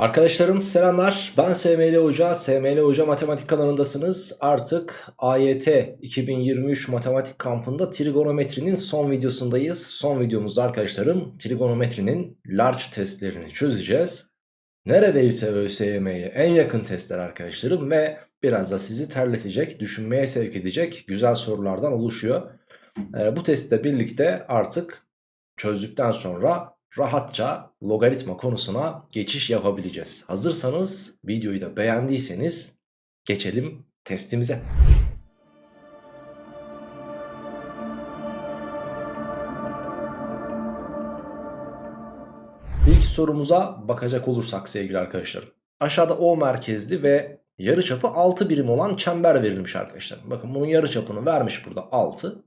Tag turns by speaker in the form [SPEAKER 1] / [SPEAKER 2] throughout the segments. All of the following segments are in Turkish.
[SPEAKER 1] Arkadaşlarım selamlar. Ben SML Hoca. SML Hoca Matematik kanalındasınız. Artık AYT 2023 matematik kampında trigonometrinin son videosundayız. Son videomuzda arkadaşlarım trigonometrinin large testlerini çözeceğiz. Neredeyse ÖSYM'ye en yakın testler arkadaşlarım ve biraz da sizi terletecek, düşünmeye sevk edecek güzel sorulardan oluşuyor. Ee, bu testle birlikte artık çözdükten sonra rahatça logaritma konusuna geçiş yapabileceğiz. Hazırsanız videoyu da beğendiyseniz geçelim testimize. İlk sorumuza bakacak olursak sevgili arkadaşlarım. Aşağıda O merkezli ve yarıçapı 6 birim olan çember verilmiş arkadaşlar. Bakın bunun yarıçapını vermiş burada 6.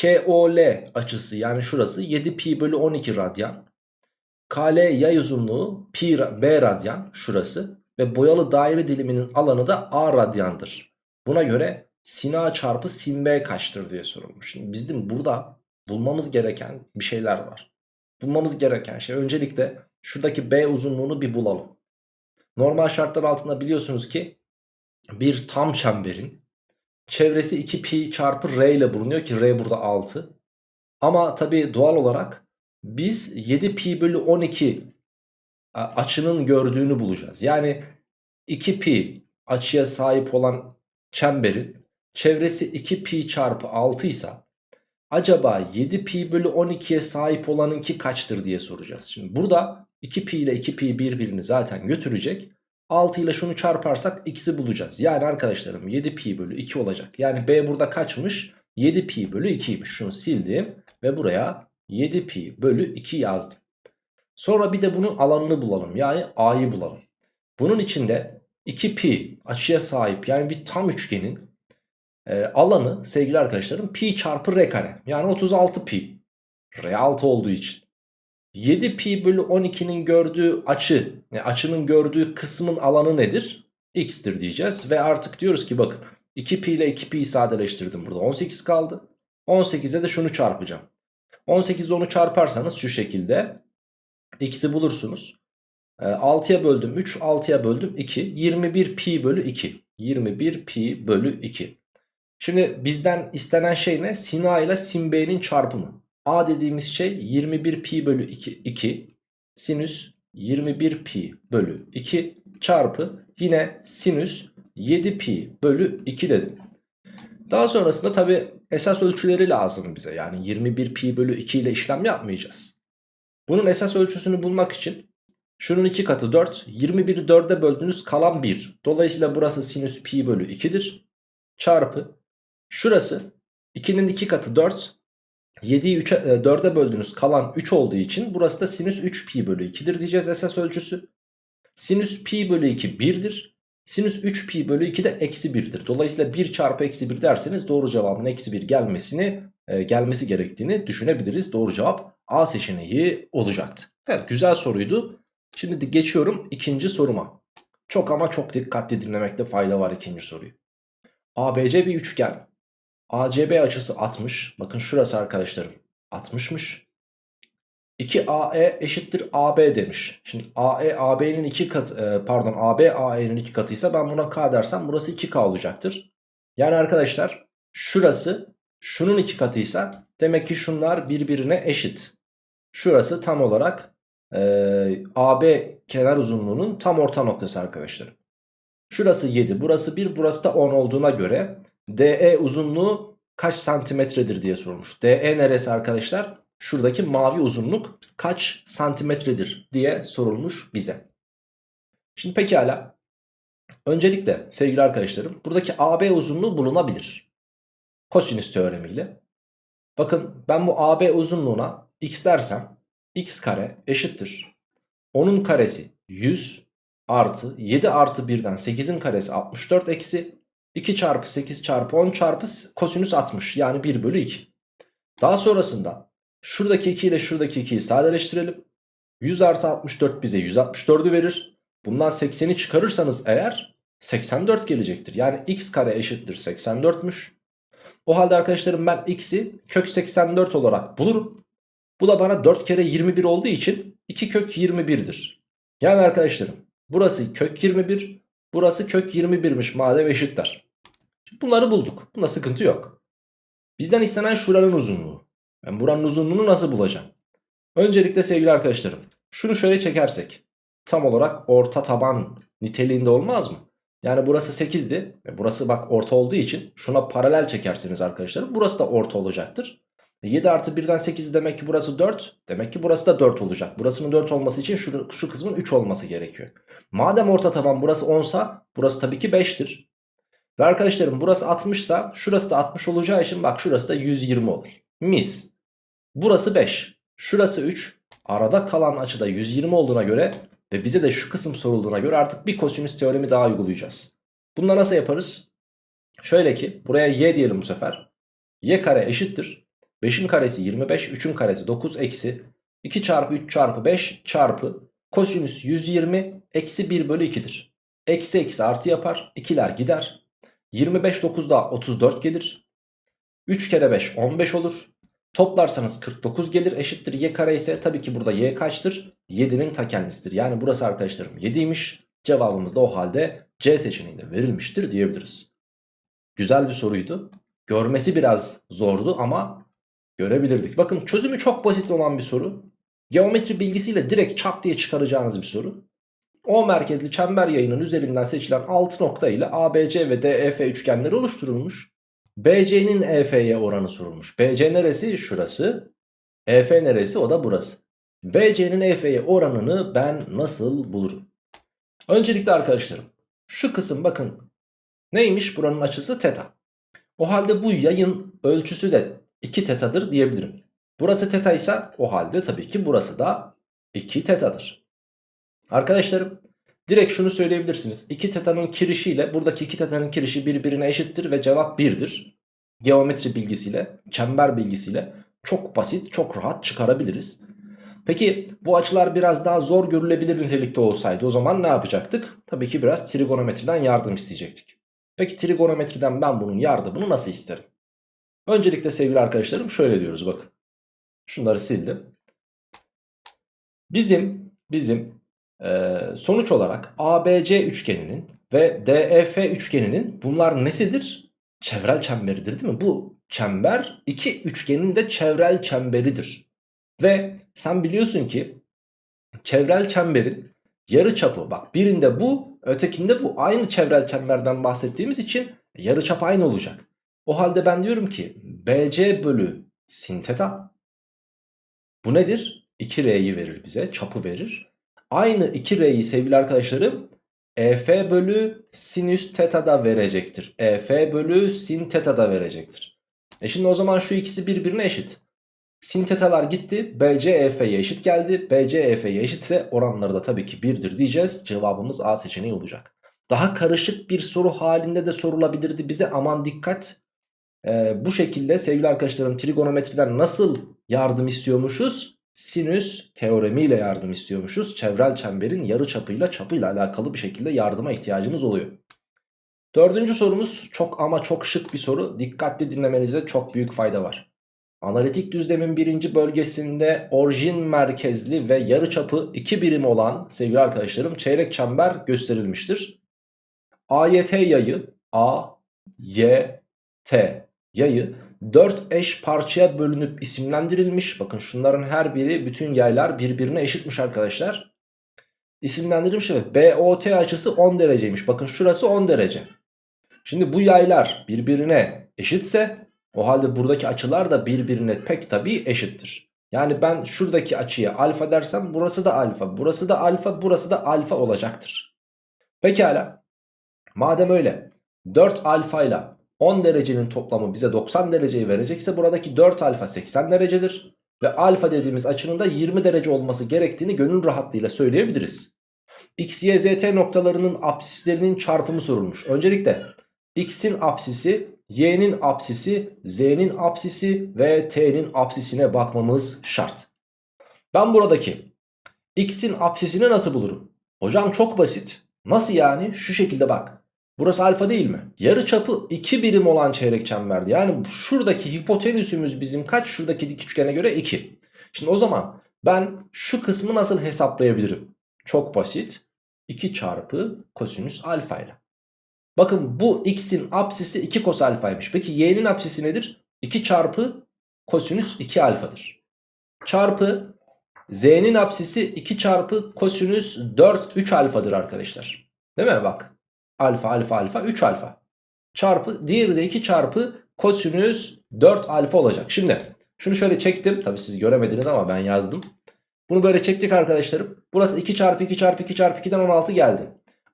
[SPEAKER 1] KOL açısı yani şurası 7 pi bölü 12 radyan. KL yay uzunluğu pi b radyan şurası. Ve boyalı daire diliminin alanı da a radyandır. Buna göre sin a çarpı sin b kaçtır diye sorulmuş. Şimdi bizim burada bulmamız gereken bir şeyler var. Bulmamız gereken şey öncelikle şuradaki b uzunluğunu bir bulalım. Normal şartlar altında biliyorsunuz ki bir tam çemberin Çevresi 2 pi çarpı r ile bulunuyor ki r burada 6. Ama tabi doğal olarak biz 7 pi bölü 12 açının gördüğünü bulacağız. Yani 2 pi açıya sahip olan çemberin çevresi 2 pi çarpı 6 ise acaba 7 pi bölü 12'ye sahip olanınki kaçtır diye soracağız. Şimdi burada 2 pi ile 2 pi birbirini zaten götürecek. 6 ile şunu çarparsak x'i bulacağız. Yani arkadaşlarım 7 pi bölü 2 olacak. Yani b burada kaçmış? 7 pi bölü 2'ymiş. Şunu sildim ve buraya 7 pi bölü 2 yazdım. Sonra bir de bunun alanını bulalım. Yani a'yı bulalım. Bunun içinde 2 pi açıya sahip yani bir tam üçgenin e, alanı sevgili arkadaşlarım pi çarpı r kare. Yani 36 pi. R 6 olduğu için. 7 pi bölü 12'nin gördüğü açı, açının gördüğü kısmın alanı nedir? X'tir diyeceğiz ve artık diyoruz ki bakın 2 pi ile 2 pi sadeleştirdim burada 18 kaldı. 18'e de şunu çarpacağım. 18 ile onu çarparsanız şu şekilde x'i bulursunuz. 6'ya ee, böldüm 3, 6'ya böldüm 2. 21 pi bölü 2. 21 pi bölü 2. Şimdi bizden istenen şey ne? Sin A ile sin B'nin çarpımı. A dediğimiz şey 21 pi bölü 2, 2 sinüs 21 pi bölü 2 çarpı yine sinüs 7 pi bölü 2 dedim. Daha sonrasında tabi esas ölçüleri lazım bize. Yani 21 pi bölü 2 ile işlem yapmayacağız. Bunun esas ölçüsünü bulmak için şunun 2 katı 4. 21'i 4'e böldüğünüz kalan 1. Dolayısıyla burası sinüs pi bölü 2'dir. Çarpı şurası 2'nin 2 katı 4. 7'yi 3'e 4'e böldünüz kalan 3 olduğu için burası da sinüs 3 pi bölü 2'dir diyeceğiz esas ölçüsü. Sinüs pi bölü 2 1'dir. Sinüs 3 pi bölü 2 de eksi 1'dir. Dolayısıyla 1 çarpı eksi 1 derseniz doğru cevabın eksi 1 gelmesini e, gelmesi gerektiğini düşünebiliriz. Doğru cevap A seçeneği olacaktı. Evet güzel soruydu. Şimdi geçiyorum ikinci soruma. Çok ama çok dikkatli dinlemekte fayda var ikinci soruyu. ABC bir üçgen. ACB açısı 60. Bakın şurası arkadaşlarım 60'mış. 2AE eşittir AB demiş. Şimdi AE AB'nin 2 katı e, pardon AB AE'nin 2 katıysa ben buna K dersem burası 2K olacaktır. Yani arkadaşlar şurası şunun 2 katıysa demek ki şunlar birbirine eşit. Şurası tam olarak e, AB kenar uzunluğunun tam orta noktası arkadaşlar. Şurası 7 burası 1 burası da 10 olduğuna göre DE uzunluğu kaç santimetredir diye sormuş. DE neresi arkadaşlar? Şuradaki mavi uzunluk kaç santimetredir diye sorulmuş bize. Şimdi pekala. Öncelikle sevgili arkadaşlarım buradaki AB uzunluğu bulunabilir. Kosinüs teoremiyle. Bakın ben bu AB uzunluğuna x dersem x kare eşittir. Onun karesi 100 artı 7 artı 1'den 8'in karesi 64 eksi 2 çarpı 8 çarpı 10 çarpı kosinüs 60 yani 1 bölü 2. Daha sonrasında şuradaki 2 ile şuradaki 2'yi sadeleştirelim. 100 artı 64 bize 164'ü verir. Bundan 80'i çıkarırsanız eğer 84 gelecektir. Yani x kare eşittir 84'müş. O halde arkadaşlarım ben x'i kök 84 olarak bulurum. Bu da bana 4 kere 21 olduğu için 2 kök 21'dir. Yani arkadaşlarım burası kök 21 burası kök 21'miş madem eşitler. Bunları bulduk. Bunda sıkıntı yok. Bizden istenen şuranın uzunluğu. Ben buranın uzunluğunu nasıl bulacağım? Öncelikle sevgili arkadaşlarım şunu şöyle çekersek tam olarak orta taban niteliğinde olmaz mı? Yani burası 8'di. E burası bak orta olduğu için şuna paralel çekersiniz arkadaşlarım. Burası da orta olacaktır. 7 e artı 1'den 8 demek ki burası 4. Demek ki burası da 4 olacak. Burasının 4 olması için şu, şu kısmın 3 olması gerekiyor. Madem orta taban burası 10 sa burası tabii ki 5'tir. Ve arkadaşlarım burası 60 sa şurası da 60 olacağı için bak şurası da 120 olur. Mis. Burası 5. Şurası 3. Arada kalan açıda 120 olduğuna göre ve bize de şu kısım sorulduğuna göre artık bir kosinüs teoremi daha uygulayacağız. Bunu nasıl yaparız? Şöyle ki buraya y diyelim bu sefer. y kare eşittir. 5'in karesi 25, 3'ün karesi 9 eksi 2 çarpı 3 çarpı 5 çarpı kosinüs 120 eksi 1 bölü 2'dir. Eksi eksi artı yapar. 2'ler gider. 25 9'da 34 gelir. 3 kere 5 15 olur. Toplarsanız 49 gelir eşittir y kare ise tabii ki burada y kaçtır? 7'nin ta kendisidir. Yani burası arkadaşlarım 7'ymiş. Cevabımız da o halde C seçeneğinde verilmiştir diyebiliriz. Güzel bir soruydu. Görmesi biraz zordu ama görebilirdik. Bakın çözümü çok basit olan bir soru. Geometri bilgisiyle direkt çat diye çıkaracağınız bir soru. O merkezli çember yayının üzerinden seçilen 6 nokta ile ABC ve DEF üçgenleri oluşturulmuş. BC'nin EF'ye oranı sorulmuş. BC neresi? Şurası. EF neresi? O da burası. BC'nin EF'ye oranını ben nasıl bulurum? Öncelikle arkadaşlarım şu kısım bakın neymiş buranın açısı teta. O halde bu yayın ölçüsü de 2 tetadır diyebilirim. Burası teta ise o halde tabii ki burası da 2 tetadır. Arkadaşlarım direkt şunu söyleyebilirsiniz. 2 tetanın kirişiyle buradaki 2 tetanın kirişi birbirine eşittir ve cevap 1'dir. Geometri bilgisiyle, çember bilgisiyle çok basit, çok rahat çıkarabiliriz. Peki bu açılar biraz daha zor görülebilir nitelikte olsaydı o zaman ne yapacaktık? Tabii ki biraz trigonometriden yardım isteyecektik. Peki trigonometriden ben bunun yardımını nasıl isterim? Öncelikle sevgili arkadaşlarım şöyle diyoruz bakın. Şunları sildim. Bizim bizim e, sonuç olarak ABC üçgeninin ve DEF üçgeninin bunlar nesidir? Çevrel çemberidir değil mi? Bu çember iki üçgenin de çevrel çemberidir. Ve sen biliyorsun ki çevrel çemberin yarı çapı bak birinde bu ötekinde bu aynı çevrel çemberden bahsettiğimiz için yarı çap aynı olacak. O halde ben diyorum ki BC bölü sin teta bu nedir? 2R'yi verir bize çapı verir. Aynı 2R'yi sevgili arkadaşlarım EF bölü sinüs teta da verecektir. EF bölü sin teta da verecektir. E şimdi o zaman şu ikisi birbirine eşit. Sin tetalar gitti. BC EF'ye eşit geldi. BC EF'ye eşitse oranları da tabii ki 1'dir diyeceğiz. Cevabımız A seçeneği olacak. Daha karışık bir soru halinde de sorulabilirdi bize. Aman dikkat. Ee, bu şekilde sevgili arkadaşlarım trigonometriden nasıl yardım istiyormuşuz? Sinüs teoremiyle yardım istiyormuşuz. Çevrel çemberin yarı çapıyla çapıyla alakalı bir şekilde yardıma ihtiyacımız oluyor. Dördüncü sorumuz çok ama çok şık bir soru. Dikkatli dinlemenize çok büyük fayda var. Analitik düzlemin birinci bölgesinde orijin merkezli ve yarıçapı 2 birim olan sevgili arkadaşlarım çeyrek çember gösterilmiştir. AYT yayı A, Y, T yayı 4 eş parçaya bölünüp isimlendirilmiş. Bakın şunların her biri bütün yaylar birbirine eşitmiş arkadaşlar. İsimlendirilmiş ve BOT açısı 10 dereceymiş. Bakın şurası 10 derece. Şimdi bu yaylar birbirine eşitse o halde buradaki açılar da birbirine pek tabii eşittir. Yani ben şuradaki açıya alfa dersem burası da alfa, burası da alfa, burası da alfa olacaktır. Pekala. Madem öyle 4 alfa ile 10 derecenin toplamı bize 90 dereceyi verecekse buradaki 4 alfa 80 derecedir. Ve alfa dediğimiz açının da 20 derece olması gerektiğini gönül rahatlığıyla söyleyebiliriz. X, Y, Z, T noktalarının apsislerinin çarpımı sorulmuş. Öncelikle x'in apsisi, y'nin apsisi, z'nin apsisi ve t'nin apsisine bakmamız şart. Ben buradaki x'in apsisini nasıl bulurum? Hocam çok basit. Nasıl yani? Şu şekilde bak. Burası alfa değil mi? Yarı çapı 2 birim olan çeyrek çemberdi. Yani şuradaki hipotenüsümüz bizim kaç? Şuradaki dik üçgene göre 2. Şimdi o zaman ben şu kısmı nasıl hesaplayabilirim? Çok basit. 2 çarpı kosinüs alfa ile. Bakın bu x'in apsisi 2 kos alfaymış. Peki y'nin apsisi nedir? 2 çarpı kosinüs 2 alfadır. Çarpı z'nin apsisi 2 çarpı kosinüs 4 3 alfadır arkadaşlar. Değil mi? Bak. Alfa alfa alfa 3 alfa. Çarpı diğeri de 2 çarpı kosinüs 4 alfa olacak. Şimdi şunu şöyle çektim. Tabi siz göremediniz ama ben yazdım. Bunu böyle çektik arkadaşlarım. Burası 2 çarpı 2 çarpı 2 çarpı 2'den 16 geldi.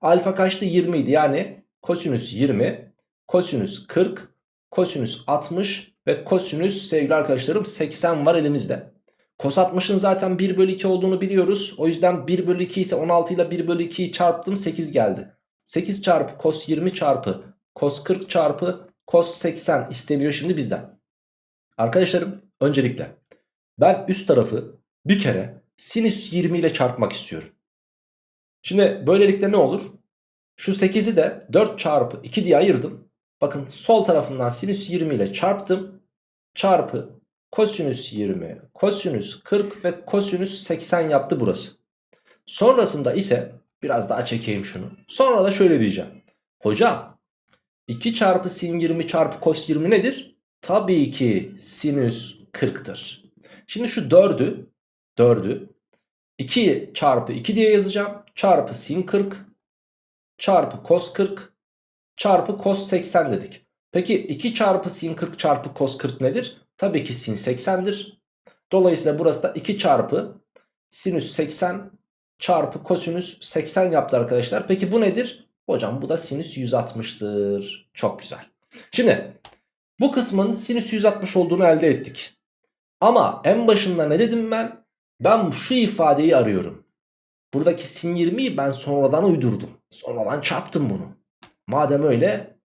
[SPEAKER 1] Alfa kaçtı? 20 idi. Yani kosinüs 20, kosinüs 40, kosinüs 60 ve kosinüs sevgili arkadaşlarım 80 var elimizde. Kos 60'ın zaten 1 bölü 2 olduğunu biliyoruz. O yüzden 1 bölü 2 ise 16 ile 1 bölü 2'yi çarptım 8 geldi. 8 çarpı kos 20 çarpı kos 40 çarpı kos 80 isteniyor şimdi bizden. Arkadaşlarım öncelikle ben üst tarafı bir kere sinüs 20 ile çarpmak istiyorum. Şimdi böylelikle ne olur? Şu 8'i de 4 çarpı 2 diye ayırdım. Bakın sol tarafından sinüs 20 ile çarptım. Çarpı kosinüs 20, kosinüs 40 ve kosinüs 80 yaptı burası. Sonrasında ise biraz daha çekeyim şunu. Sonra da şöyle diyeceğim. Hocam 2 çarpı sin 20 çarpı kos 20 nedir? Tabii ki sinüs 40'tır. Şimdi şu 4'ü 4'ü 2 çarpı 2 diye yazacağım. Çarpı sin 40 çarpı kos 40 çarpı kos 80 dedik. Peki 2 çarpı sin 40 çarpı kos 40 nedir? Tabii ki sin 80'dir. Dolayısıyla burası da 2 çarpı sinüs 80 çarpı kosinüs 80 yaptı arkadaşlar. Peki bu nedir? Hocam bu da sinüs 160'tır. Çok güzel. Şimdi bu kısmın sinüs 160 olduğunu elde ettik. Ama en başında ne dedim ben? Ben şu ifadeyi arıyorum. Buradaki sin 20'yi ben sonradan uydurdum. Sonradan çarptım bunu. Madem öyle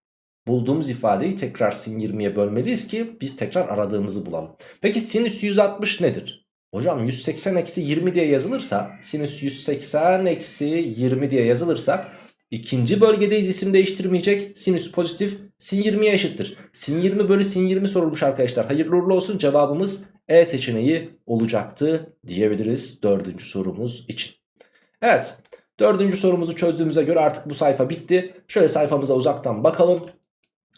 [SPEAKER 1] bulduğumuz ifadeyi tekrar sin 20'ye bölmeliyiz ki biz tekrar aradığımızı bulalım. Peki sinüs 160 nedir? Hocam 180 eksi 20 diye yazılırsa sinüs 180 eksi 20 diye yazılırsa ikinci bölgedeyiz isim değiştirmeyecek. Sinüs pozitif sin 20'ye eşittir. Sin 20 bölü sin 20 sorulmuş arkadaşlar. Hayırlı uğurlu olsun cevabımız E seçeneği olacaktı diyebiliriz dördüncü sorumuz için. Evet dördüncü sorumuzu çözdüğümüze göre artık bu sayfa bitti. Şöyle sayfamıza uzaktan bakalım.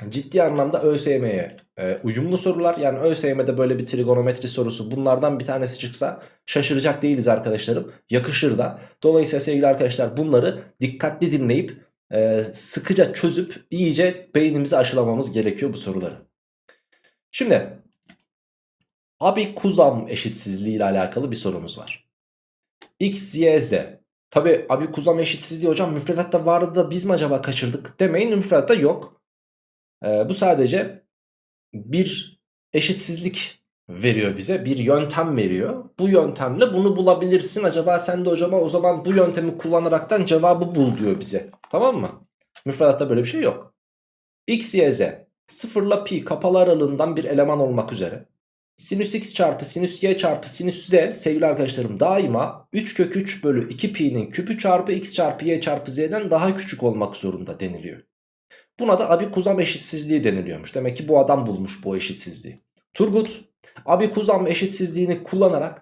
[SPEAKER 1] Ciddi anlamda ÖSYM'ye e, uyumlu sorular. Yani ÖSYM'de böyle bir trigonometri sorusu bunlardan bir tanesi çıksa şaşıracak değiliz arkadaşlarım. Yakışır da. Dolayısıyla sevgili arkadaşlar bunları dikkatli dinleyip e, sıkıca çözüp iyice beynimizi aşılamamız gerekiyor bu soruları. Şimdi Abi-Kuzam eşitsizliği ile alakalı bir sorumuz var. X, Y, Z. Tabi Abi-Kuzam eşitsizliği hocam müfredatta vardı da biz mi acaba kaçırdık demeyin müfredatta yok. Ee, bu sadece bir eşitsizlik veriyor bize bir yöntem veriyor. Bu yöntemle bunu bulabilirsin. Acaba sen de hocama o zaman bu yöntemi kullanaraktan cevabı bul diyor bize. Tamam mı? Müfredatta böyle bir şey yok. X, Y, Z. Sıfırla pi kapalı aralığından bir eleman olmak üzere. Sinüs x çarpı sinüs y çarpı sinüs z sevgili arkadaşlarım daima 3 kök 3 bölü 2 pi'nin küpü çarpı x çarpı y çarpı z'den daha küçük olmak zorunda deniliyor. Buna da abi-kuzam eşitsizliği deniliyormuş. Demek ki bu adam bulmuş bu eşitsizliği. Turgut abi-kuzam eşitsizliğini kullanarak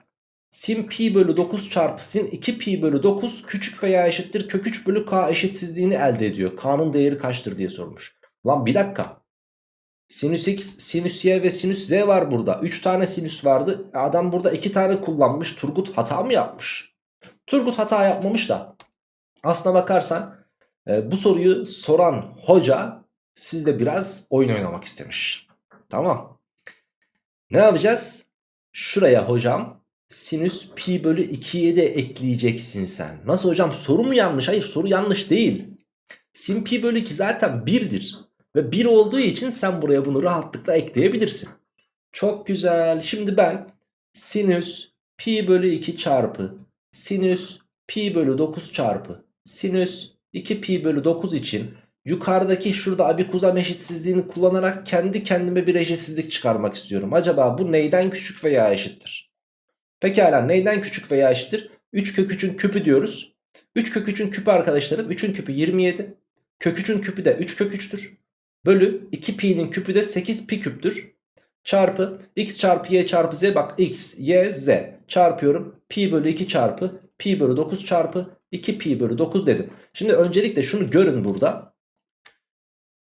[SPEAKER 1] sin pi bölü 9 çarpı sin 2 pi bölü 9 küçük veya eşittir kök 3 bölü k eşitsizliğini elde ediyor. K'nın değeri kaçtır diye sormuş. Lan bir dakika. Sinüs x, sinüs y ve sinüs z var burada. 3 tane sinüs vardı. Adam burada 2 tane kullanmış. Turgut hata mı yapmış? Turgut hata yapmamış da. Aslına bakarsan e, bu soruyu soran hoca sizde biraz oyun oynamak istemiş. Tamam. Ne yapacağız? Şuraya hocam sinüs pi bölü 2'ye de ekleyeceksin sen. Nasıl hocam soru mu yanlış? Hayır soru yanlış değil. Sin pi bölü 2 zaten 1'dir. Ve 1 olduğu için sen buraya bunu rahatlıkla ekleyebilirsin. Çok güzel. Şimdi ben sinüs pi bölü 2 çarpı sinüs pi bölü 9 çarpı sinüs 2 pi bölü 9 için yukarıdaki şurada abikuzam eşitsizliğini kullanarak kendi kendime bir eşitsizlik çıkarmak istiyorum. Acaba bu neyden küçük veya eşittir? Pekala neyden küçük veya eşittir? 3 kök 3'ün küpü diyoruz. 3 kök 3'ün küpü arkadaşlarım 3'ün küpü 27. Kök 3'ün küpü de 3 kök 3'tür. Bölü 2 pi'nin küpü de 8 pi küptür. Çarpı x çarpı y çarpı z bak x, y, z çarpıyorum. Pi bölü 2 çarpı pi bölü 9 çarpı 2 pi bölü 9 dedim. Şimdi öncelikle şunu görün burada.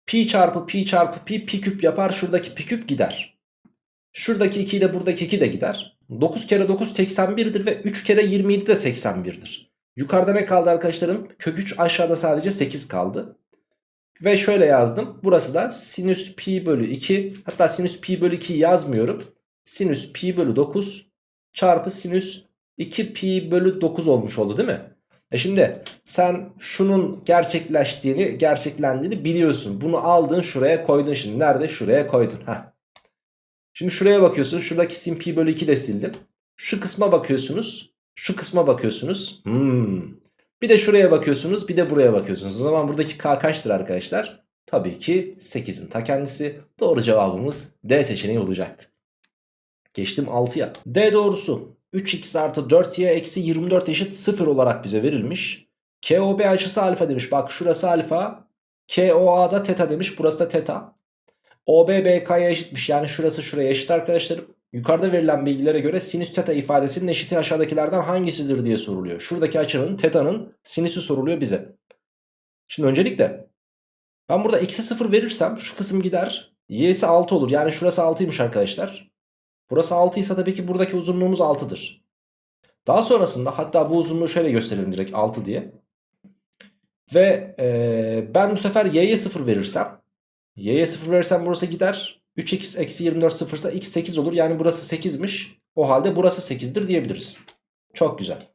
[SPEAKER 1] Pi çarpı pi çarpı pi pi küp yapar. Şuradaki pi küp gider. Şuradaki 2 ile buradaki 2 de gider. 9 kere 9 81'dir ve 3 kere 27 de 81'dir. Yukarıda ne kaldı arkadaşlarım? Kök 3 aşağıda sadece 8 kaldı. Ve şöyle yazdım. Burası da sinüs pi bölü 2. Hatta sinüs pi bölü 2 yazmıyorum. Sinüs pi bölü 9 çarpı sinüs 2 pi bölü 9 olmuş oldu değil mi? E şimdi sen şunun gerçekleştiğini, gerçeklendiğini biliyorsun. Bunu aldın şuraya koydun şimdi. Nerede? Şuraya koydun. Heh. Şimdi şuraya bakıyorsun. Şuradaki sin pi bölü 2 de sildim. Şu kısma bakıyorsunuz. Şu kısma bakıyorsunuz. Hmm. Bir de şuraya bakıyorsunuz. Bir de buraya bakıyorsunuz. O zaman buradaki k kaçtır arkadaşlar? Tabii ki 8'in ta kendisi. Doğru cevabımız D seçeneği olacaktı. Geçtim 6'ya. D doğrusu 3x artı 4y eksi 24 eşit 0 olarak bize verilmiş. KOB açısı alfa demiş. Bak şurası alfa. KOA da teta demiş. Burası da teta. OB BK'ya eşitmiş. Yani şurası şuraya eşit arkadaşlarım. Yukarıda verilen bilgilere göre sinüs teta ifadesinin eşiti aşağıdakilerden hangisidir diye soruluyor. Şuradaki açının teta'nın sinüsü soruluyor bize. Şimdi öncelikle ben burada eksi 0 verirsem şu kısım gider. Y'si 6 olur. Yani şurası 6'ymış arkadaşlar. Burası 6 ise tabii ki buradaki uzunluğumuz 6'dır. Daha sonrasında hatta bu uzunluğu şöyle gösterelim direkt 6 diye. Ve ee, ben bu sefer y'ye 0 verirsem y'ye 0 verirsem burası gider. 3x eksi 24 0 ise x 8 olur. Yani burası 8'miş. O halde burası 8'dir diyebiliriz. Çok güzel.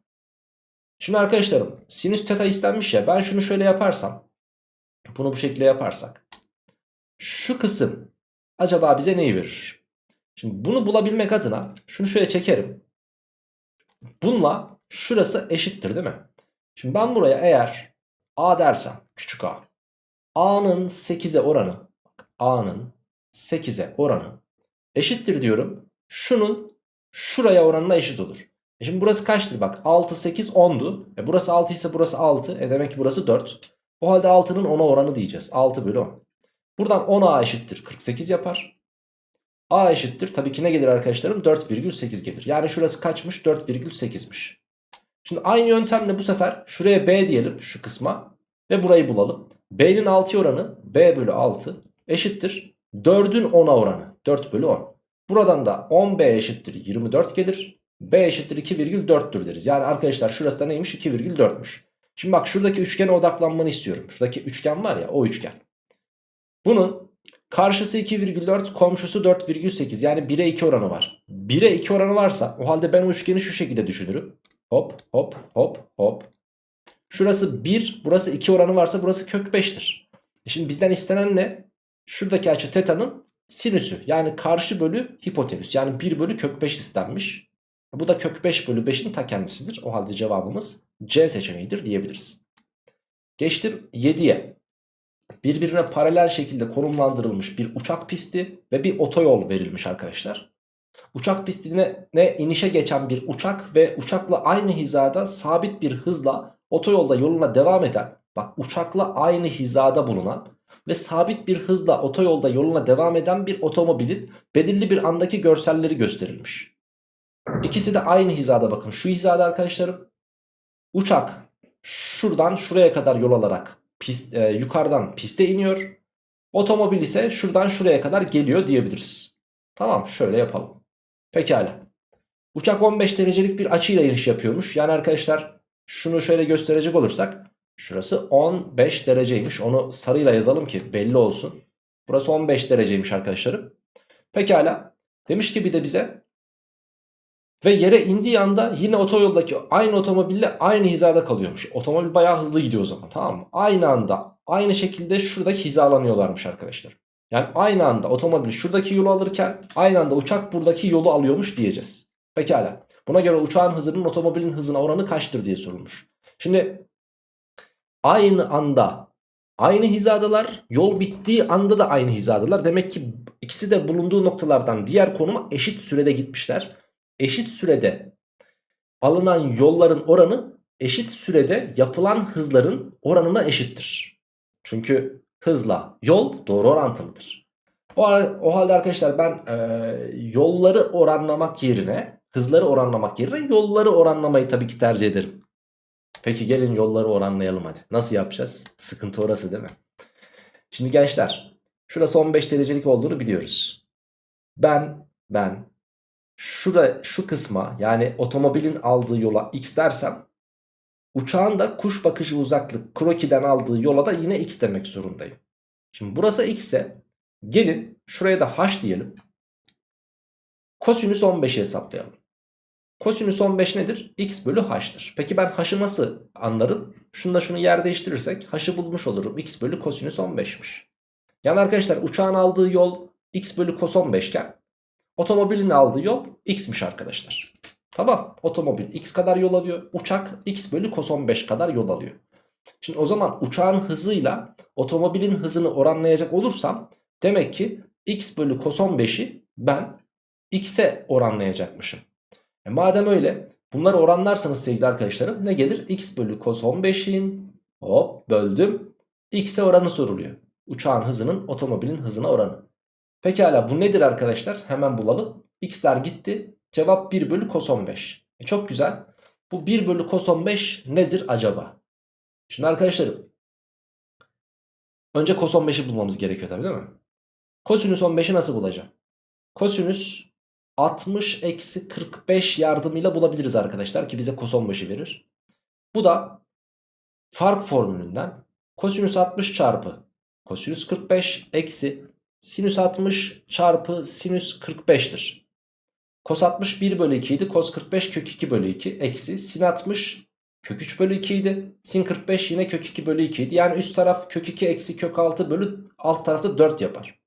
[SPEAKER 1] Şimdi arkadaşlarım sinüs teta istenmiş ya ben şunu şöyle yaparsam bunu bu şekilde yaparsak şu kısım acaba bize neyi verir? Şimdi bunu bulabilmek adına şunu şöyle çekerim. Bununla şurası eşittir değil mi? Şimdi ben buraya eğer a dersem küçük a. a'nın 8'e oranı a'nın 8'e oranı eşittir diyorum. Şunun şuraya oranına eşit olur. E şimdi burası kaçtır bak 6 8 10'du. E burası 6 ise burası 6. E demek ki burası 4. O halde 6'nın 10'a oranı diyeceğiz. 6 bölü 10. Buradan 10a eşittir 48 yapar. A eşittir. Tabii ki ne gelir arkadaşlarım? 4,8 gelir. Yani şurası kaçmış? 4,8'miş. Şimdi aynı yöntemle bu sefer şuraya B diyelim şu kısma. Ve burayı bulalım. B'nin 6 oranı B bölü 6 eşittir. 4'ün 10'a oranı 4 bölü 10. Buradan da 10B eşittir 24 gelir. B eşittir 2,4'tür deriz. Yani arkadaşlar şurası da neymiş? 2,4'müş. Şimdi bak şuradaki üçgene odaklanmanı istiyorum. Şuradaki üçgen var ya o üçgen. Bunun Karşısı 2,4 komşusu 4,8 yani 1'e 2 oranı var. 1'e 2 oranı varsa o halde ben o üçgeni şu şekilde düşünürüm. Hop hop hop hop. Şurası 1 burası 2 oranı varsa burası kök 5'tir. E şimdi bizden istenen ne? Şuradaki açı teta'nın sinüsü yani karşı bölü hipotenüs yani 1 bölü kök 5 istenmiş. Bu da kök 5 bölü 5'in ta kendisidir. O halde cevabımız C seçeneğidir diyebiliriz. Geçtim 7'ye birbirine paralel şekilde konumlandırılmış bir uçak pisti ve bir otoyol verilmiş arkadaşlar. Uçak pistine ne inişe geçen bir uçak ve uçakla aynı hizada sabit bir hızla otoyolda yoluna devam eden bak uçakla aynı hizada bulunan ve sabit bir hızla otoyolda yoluna devam eden bir otomobilin belirli bir andaki görselleri gösterilmiş. İkisi de aynı hizada bakın şu hizada arkadaşlarım. Uçak şuradan şuraya kadar yol alarak pist, e, yukarıdan piste iniyor. Otomobil ise şuradan şuraya kadar geliyor diyebiliriz. Tamam şöyle yapalım. Pekala. Uçak 15 derecelik bir açıyla iniş yapıyormuş. Yani arkadaşlar şunu şöyle gösterecek olursak. Şurası 15 dereceymiş. Onu sarıyla yazalım ki belli olsun. Burası 15 dereceymiş arkadaşlarım. Pekala. Demiş ki bir de bize ve yere indiği anda yine otoyoldaki aynı otomobille aynı hizada kalıyormuş. Otomobil bayağı hızlı gidiyor o zaman tamam mı? Aynı anda aynı şekilde şuradaki hizalanıyorlarmış arkadaşlar. Yani aynı anda otomobil şuradaki yolu alırken aynı anda uçak buradaki yolu alıyormuş diyeceğiz. Pekala. Buna göre uçağın hızının otomobilin hızına oranı kaçtır diye sorulmuş. Şimdi aynı anda aynı hizadalar yol bittiği anda da aynı hizadalar. Demek ki ikisi de bulunduğu noktalardan diğer konuma eşit sürede gitmişler eşit sürede alınan yolların oranı eşit sürede yapılan hızların oranına eşittir. Çünkü hızla yol doğru orantılıdır. O, o halde arkadaşlar ben e, yolları oranlamak yerine hızları oranlamak yerine yolları oranlamayı tabii ki tercih ederim. Peki gelin yolları oranlayalım hadi. Nasıl yapacağız? Sıkıntı orası değil mi? Şimdi gençler şurası 15 derecelik olduğunu biliyoruz. Ben ben şura, şu kısma yani otomobilin aldığı yola x dersem uçağın da kuş bakışı uzaklık krokiden aldığı yola da yine x demek zorundayım. Şimdi burası x ise gelin şuraya da h diyelim. Kosinüs 15'i hesaplayalım. Kosinüs 15 nedir? x bölü h'tır. Peki ben h'ı nasıl anlarım? Şunu da şunu yer değiştirirsek h'ı bulmuş olurum. x bölü kosinüs 15'miş. Yani arkadaşlar uçağın aldığı yol x bölü kos 15 iken otomobilin aldığı yol x'miş arkadaşlar. Tamam otomobil x kadar yol alıyor. Uçak x bölü kos 15 kadar yol alıyor. Şimdi o zaman uçağın hızıyla otomobilin hızını oranlayacak olursam demek ki x bölü kos 15'i ben x'e oranlayacakmışım. E madem öyle bunları oranlarsanız sevgili arkadaşlarım ne gelir? x bölü cos 15'in hop böldüm x'e oranı soruluyor. Uçağın hızının otomobilin hızına oranı. Pekala bu nedir arkadaşlar? Hemen bulalım. x'ler gitti. Cevap 1 bölü cos 15. E çok güzel. Bu 1 bölü cos 15 nedir acaba? Şimdi arkadaşlarım. Önce cos 15'i bulmamız gerekiyor tabii değil mi? Kosinüs 15'i nasıl bulacağım? Kosinüs 60 eksi 45 yardımıyla bulabiliriz arkadaşlar ki bize kos 15'i verir. Bu da fark formülünden kosinüs 60 çarpı kosinüs 45 eksi sinüs 60 çarpı sinüs 45'tir. Kos 60 1 bölü 2 idi. Kos 45 kök 2 bölü 2 eksi sin 60 kök 3 bölü 2 idi. Sin 45 yine kök 2 bölü 2 idi. Yani üst taraf kök 2 eksi kök 6 bölü alt tarafta 4 yapar.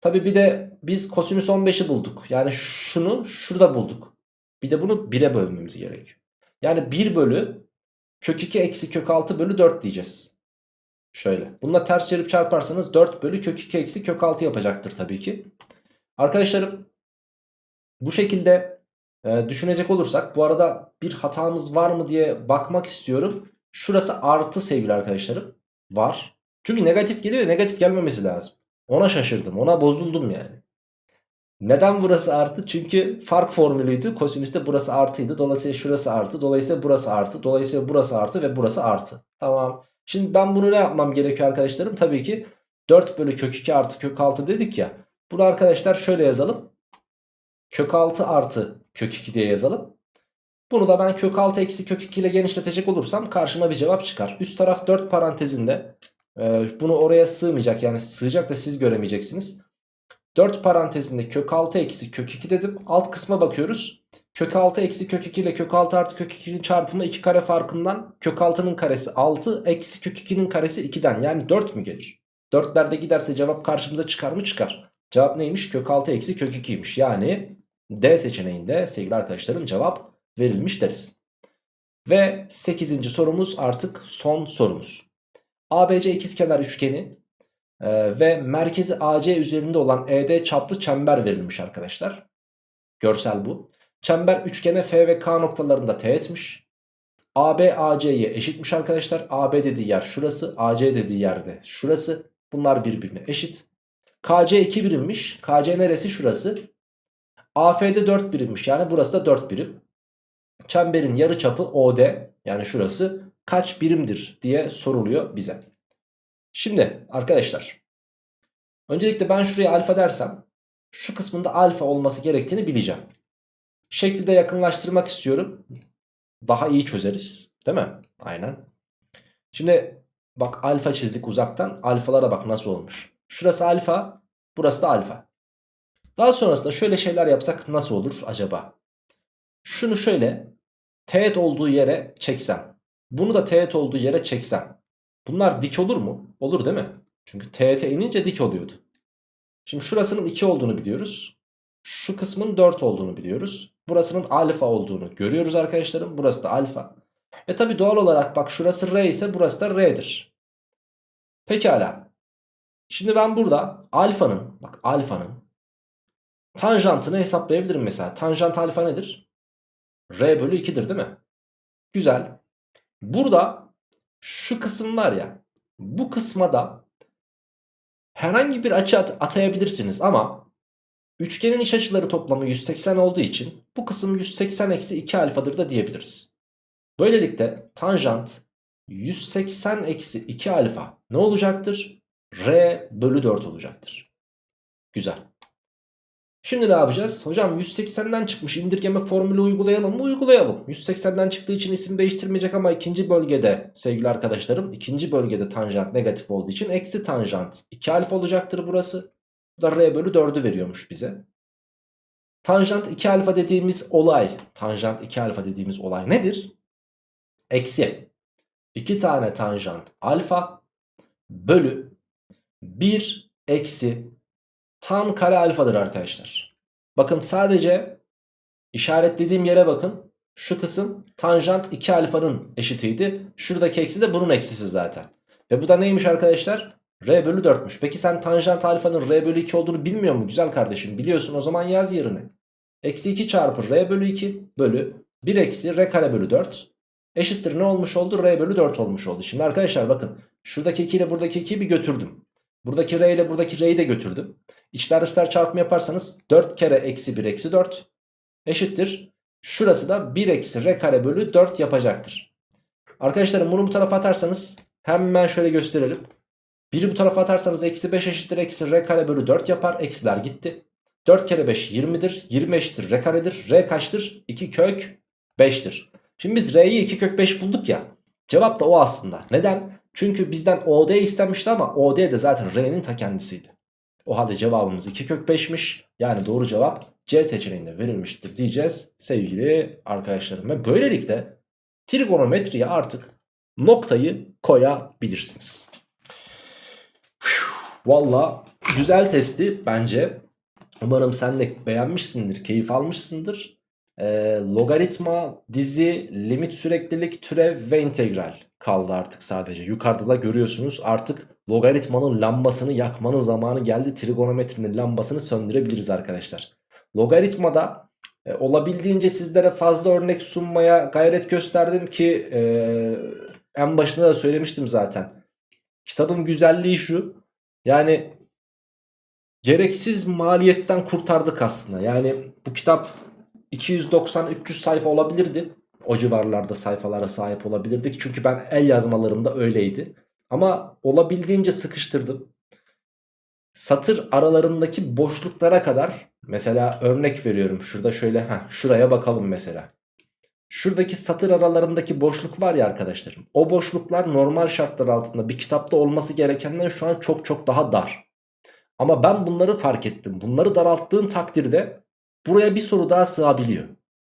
[SPEAKER 1] Tabi bir de biz kosinüs 15'i bulduk. Yani şunu şurada bulduk. Bir de bunu 1'e bölmemiz gerekiyor. Yani 1 bölü kök 2 eksi kök 6 bölü 4 diyeceğiz. Şöyle. Bununla ters çevirip çarparsanız 4 bölü kök 2 eksi kök 6 yapacaktır tabii ki. Arkadaşlarım bu şekilde e, düşünecek olursak bu arada bir hatamız var mı diye bakmak istiyorum. Şurası artı sevgili arkadaşlarım. Var. Çünkü negatif geliyor negatif gelmemesi lazım. Ona şaşırdım. Ona bozuldum yani. Neden burası artı? Çünkü fark formülüydü. Kosinüste burası artıydı. Dolayısıyla şurası artı. Dolayısıyla burası artı. Dolayısıyla burası artı ve burası artı. Tamam. Şimdi ben bunu ne yapmam gerekiyor arkadaşlarım? Tabii ki 4 bölü kök 2 artı kök 6 dedik ya. Bunu arkadaşlar şöyle yazalım. Kök 6 artı kök 2 diye yazalım. Bunu da ben kök 6 eksi kök 2 ile genişletecek olursam karşıma bir cevap çıkar. Üst taraf 4 parantezinde ee, bunu oraya sığmayacak yani sığacak da siz göremeyeceksiniz. 4 parantezinde kök 6 eksi kök 2 dedim. Alt kısma bakıyoruz. Kök 6 eksi kök 2 ile kök 6 artı kök 2'nin çarpımı 2 kare farkından kök 6'nın karesi 6 eksi kök 2'nin karesi 2'den yani 4 mü gelir? 4'lerde giderse cevap karşımıza çıkar mı? Çıkar. Cevap neymiş? Kök 6 eksi kök 2'ymiş. Yani D seçeneğinde sevgili arkadaşlarım cevap verilmiş deriz. Ve 8. sorumuz artık son sorumuz. ABC ikizkenar üçgeni e, ve merkezi AC üzerinde olan ED çaplı çember verilmiş arkadaşlar. Görsel bu. Çember üçgene F ve K noktalarında teğetmiş. AB AC'ye eşitmiş arkadaşlar. AB dediği yer şurası. AC dediği yerde şurası. Bunlar birbirine eşit. KC 2 birimmiş. KC neresi? Şurası. AF'de 4 birimmiş. Yani burası da 4 birim. Çemberin yarı çapı OD yani şurası kaç birimdir diye soruluyor bize. Şimdi arkadaşlar öncelikle ben şuraya alfa dersem şu kısmında alfa olması gerektiğini bileceğim. Şekli de yakınlaştırmak istiyorum. Daha iyi çözeriz değil mi? Aynen. Şimdi bak alfa çizdik uzaktan. Alfalara bak nasıl olmuş. Şurası alfa burası da alfa. Daha sonrasında şöyle şeyler yapsak nasıl olur acaba? Şunu şöyle teğet olduğu yere çeksem bunu da teğet olduğu yere çeksem. Bunlar dik olur mu? Olur değil mi? Çünkü teğete inince dik oluyordu. Şimdi şurasının 2 olduğunu biliyoruz. Şu kısmın 4 olduğunu biliyoruz. Burasının alfa olduğunu görüyoruz arkadaşlarım. Burası da alfa. E tabi doğal olarak bak şurası R ise burası da R'dir. Pekala. Şimdi ben burada alfanın bak alfanın tanjantını hesaplayabilirim mesela. Tanjant alfa nedir? R bölü 2'dir değil mi? Güzel. Burada şu kısım var ya bu kısma da herhangi bir açı at atayabilirsiniz ama üçgenin iç açıları toplamı 180 olduğu için bu kısım 180 eksi 2 alfadır da diyebiliriz. Böylelikle tanjant 180 eksi 2 alfa ne olacaktır? R bölü 4 olacaktır. Güzel. Şimdi ne yapacağız? Hocam 180'den çıkmış indirgeme formülü uygulayalım mı? Uygulayalım. 180'den çıktığı için isim değiştirmeyecek ama ikinci bölgede sevgili arkadaşlarım ikinci bölgede tanjant negatif olduğu için eksi tanjant 2 alfa olacaktır burası. Bu da R bölü 4'ü veriyormuş bize. Tanjant 2 alfa dediğimiz olay tanjant 2 alfa dediğimiz olay nedir? Eksi 2 tane tanjant alfa bölü 1 eksi tan kare alfadır arkadaşlar. Bakın sadece işaretlediğim yere bakın. Şu kısım tanjant 2 alfanın eşitiydi. Şuradaki eksi de bunun eksisi zaten. Ve bu da neymiş arkadaşlar? R bölü 4'müş. Peki sen tanjant alfanın R bölü 2 olduğunu bilmiyor mu güzel kardeşim? Biliyorsun o zaman yaz yerine. Eksi 2 çarpı R bölü 2 bölü 1 eksi R kare bölü 4 eşittir ne olmuş oldu? R bölü 4 olmuş oldu. Şimdi arkadaşlar bakın şuradaki 2 ile buradaki 2'yi bir götürdüm. Buradaki R ile buradaki R'yi de götürdüm. İçler dışlar çarpımı yaparsanız 4 kere eksi 1 eksi 4 eşittir. Şurası da 1 eksi R kare bölü 4 yapacaktır. Arkadaşlarım bunu bu tarafa atarsanız hemen şöyle gösterelim. 1'i bu tarafa atarsanız eksi 5 eşittir eksi R kare bölü 4 yapar. Eksiler gitti. 4 kere 5 20'dir. 20 eşittir R karedir. R kaçtır? 2 kök 5'tir. Şimdi biz R'yi 2 kök 5 bulduk ya. Cevap da o aslında. Neden? Çünkü bizden OD istenmişti ama OD de zaten R'nin ta kendisiydi. O halde cevabımız 2 kök 5'miş. Yani doğru cevap C seçeneğinde verilmiştir diyeceğiz sevgili arkadaşlarım. Ve böylelikle trigonometriye artık noktayı koyabilirsiniz. Valla güzel testi bence. Umarım sen de beğenmişsindir, keyif almışsındır. Ee, logaritma, dizi, limit süreklilik, türev ve integral kaldı artık sadece. Yukarıda da görüyorsunuz artık logaritmanın lambasını yakmanın zamanı geldi. Trigonometrinin lambasını söndürebiliriz arkadaşlar. Logaritmada e, olabildiğince sizlere fazla örnek sunmaya gayret gösterdim ki e, en başında da söylemiştim zaten. Kitabın güzelliği şu. Yani gereksiz maliyetten kurtardık aslında. Yani bu kitap 290-300 sayfa olabilirdi. O civarlarda sayfalara sahip olabilirdik. Çünkü ben el yazmalarımda öyleydi. Ama olabildiğince sıkıştırdım. Satır aralarındaki boşluklara kadar mesela örnek veriyorum. Şurada şöyle heh, şuraya bakalım mesela. Şuradaki satır aralarındaki boşluk var ya arkadaşlarım. O boşluklar normal şartlar altında bir kitapta olması gerekenden şu an çok çok daha dar. Ama ben bunları fark ettim. Bunları daralttığım takdirde buraya bir soru daha sığabiliyor.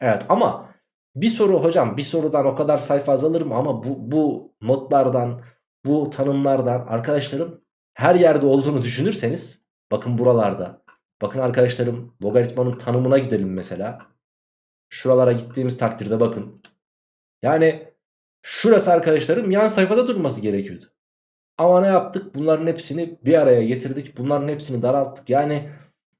[SPEAKER 1] Evet ama bir soru hocam bir sorudan o kadar sayfa azalır mı? Ama bu, bu notlardan bu tanımlardan arkadaşlarım her yerde olduğunu düşünürseniz bakın buralarda. Bakın arkadaşlarım logaritmanın tanımına gidelim mesela. Şuralara gittiğimiz takdirde bakın. Yani şurası arkadaşlarım yan sayfada durması gerekiyordu. Ama ne yaptık? Bunların hepsini bir araya getirdik. Bunların hepsini daralttık. Yani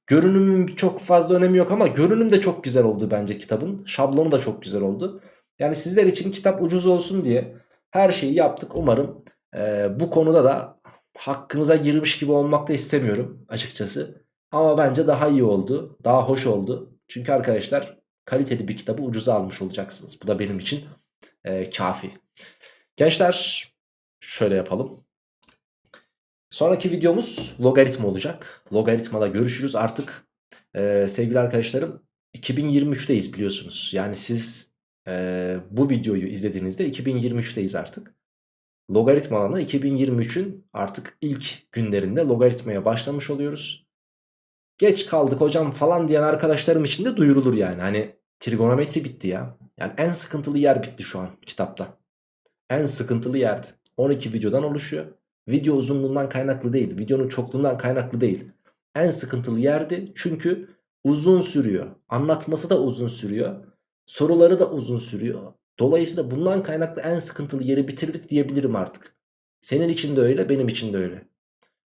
[SPEAKER 1] görünümün çok fazla önemi yok ama görünüm de çok güzel oldu bence kitabın. Şablonu da çok güzel oldu. Yani sizler için kitap ucuz olsun diye her şeyi yaptık. Umarım e, bu konuda da hakkınıza girmiş gibi olmak da istemiyorum açıkçası. Ama bence daha iyi oldu. Daha hoş oldu. Çünkü arkadaşlar kaliteli bir kitabı ucuza almış olacaksınız. Bu da benim için e, kafi. Gençler şöyle yapalım. Sonraki videomuz logaritma olacak. Logaritmada görüşürüz artık. E, sevgili arkadaşlarım 2023'teyiz biliyorsunuz. Yani siz e, bu videoyu izlediğinizde 2023'teyiz artık. Logaritma alanı 2023'ün artık ilk günlerinde logaritmaya başlamış oluyoruz. Geç kaldık hocam falan diyen arkadaşlarım için de duyurulur yani. Hani trigonometri bitti ya. Yani en sıkıntılı yer bitti şu an kitapta. En sıkıntılı yerdi. 12 videodan oluşuyor. Video uzunluğundan kaynaklı değil. Videonun çokluğundan kaynaklı değil. En sıkıntılı yerdi çünkü uzun sürüyor. Anlatması da uzun sürüyor. Soruları da uzun sürüyor. Dolayısıyla bundan kaynaklı en sıkıntılı yeri bitirdik diyebilirim artık. Senin için de öyle benim için de öyle.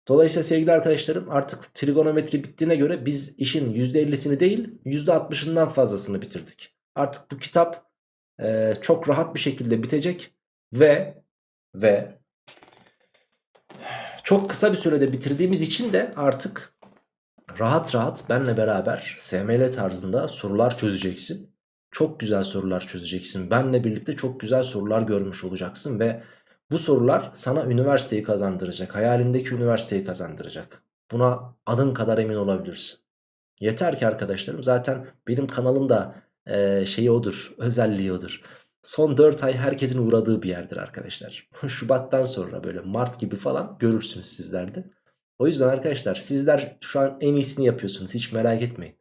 [SPEAKER 1] Dolayısıyla sevgili arkadaşlarım artık trigonometri bittiğine göre biz işin %50'sini değil %60'ından fazlasını bitirdik. Artık bu kitap e, çok rahat bir şekilde bitecek ve ve çok kısa bir sürede bitirdiğimiz için de artık rahat rahat benle beraber SML tarzında sorular çözeceksin. çok güzel sorular çözeceksin. Benle birlikte çok güzel sorular görmüş olacaksın ve bu sorular sana üniversiteyi kazandıracak. Hayalindeki üniversiteyi kazandıracak. Buna adın kadar emin olabilirsin. Yeter ki arkadaşlarım zaten benim kanalımda e, şeyi odur, özelliği odur. Son 4 ay herkesin uğradığı bir yerdir arkadaşlar. Şubattan sonra böyle Mart gibi falan görürsünüz sizlerde. O yüzden arkadaşlar sizler şu an en iyisini yapıyorsunuz hiç merak etmeyin.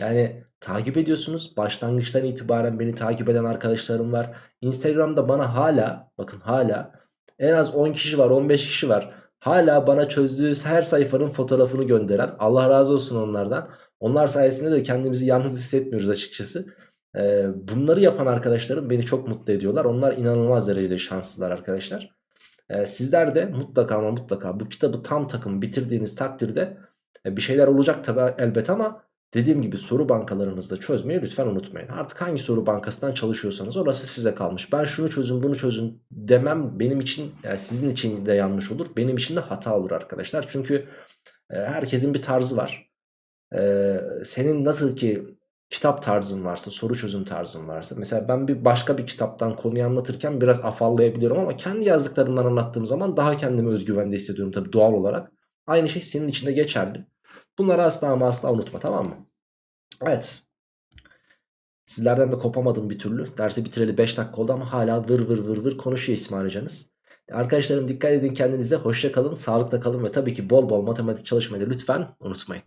[SPEAKER 1] Yani takip ediyorsunuz. Başlangıçtan itibaren beni takip eden arkadaşlarım var. Instagram'da bana hala bakın hala en az 10 kişi var 15 kişi var. Hala bana çözdüğü her sayfanın fotoğrafını gönderen Allah razı olsun onlardan. Onlar sayesinde de kendimizi yalnız hissetmiyoruz açıkçası. Ee, bunları yapan arkadaşlarım beni çok mutlu ediyorlar. Onlar inanılmaz derecede şanslılar arkadaşlar. Ee, sizler de mutlaka ama mutlaka bu kitabı tam takım bitirdiğiniz takdirde e, bir şeyler olacak tabi elbet ama dediğim gibi soru bankalarınızda çözmeyi lütfen unutmayın. Artık hangi soru bankasından çalışıyorsanız orası size kalmış. Ben şunu çözün bunu çözün demem benim için yani sizin için de yanlış olur. Benim için de hata olur arkadaşlar. Çünkü e, herkesin bir tarzı var. E, senin nasıl ki kitap tarzın varsa, soru çözüm tarzın varsa. Mesela ben bir başka bir kitaptan konuyu anlatırken biraz afallayabiliyorum ama kendi yazdıklarımdan anlattığım zaman daha kendimi özgüvende hissediyorum tabii doğal olarak. Aynı şey senin için de geçerli. Bunları asla ama asla unutma tamam mı? Evet. Sizlerden de kopamadım bir türlü. Dersi bitireli 5 dakika oldu ama hala vır vır vır vır konuşuyor İsmail hocanız. Arkadaşlarım dikkat edin kendinize. Hoşça kalın, sağlıkla kalın ve tabii ki bol bol matematik çalışmayı lütfen unutmayın.